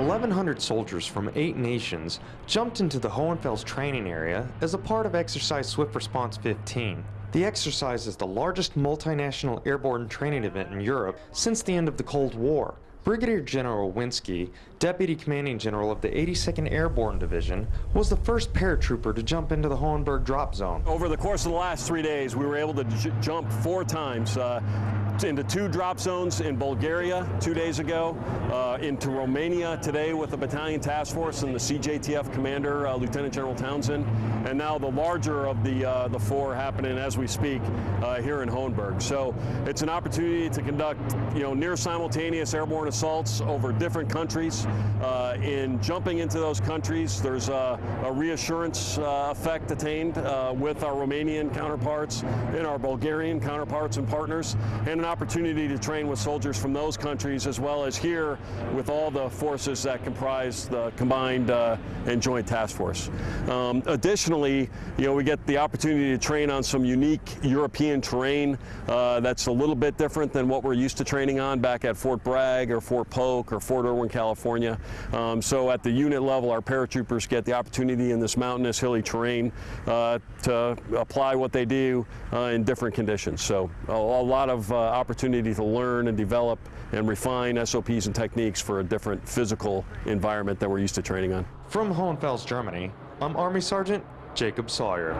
1,100 soldiers from eight nations jumped into the Hohenfels training area as a part of Exercise Swift Response 15. The exercise is the largest multinational airborne training event in Europe since the end of the Cold War. Brigadier General Winski, Deputy Commanding General of the 82nd Airborne Division, was the first paratrooper to jump into the Hohenberg drop zone. Over the course of the last three days, we were able to jump four times. Uh, into two drop zones in Bulgaria two days ago, uh, into Romania today with the battalion task force and the CJTF commander, uh, Lieutenant General Townsend, and now the larger of the uh, the four happening as we speak uh, here in Hohenberg. So it's an opportunity to conduct, you know, near simultaneous airborne assaults over different countries. Uh, in jumping into those countries, there's a, a reassurance uh, effect attained with our Romanian counterparts and our Bulgarian counterparts and partners, and an opportunity to train with soldiers from those countries as well as here with all the forces that comprise the combined uh, and joint task force. Um, additionally, you know, we get the opportunity to train on some unique European terrain uh, that's a little bit different than what we're used to training on back at Fort Bragg or Fort Polk or Fort Irwin, California. Um, so at the unit level, our paratroopers get the opportunity in this mountainous, hilly terrain uh, to apply what they do uh, in different conditions. So a, a lot of uh, opportunity to learn and develop and refine SOPs and techniques for a different physical environment that we're used to training on. From Hohenfels, Germany, I'm Army Sergeant Jacob Sawyer.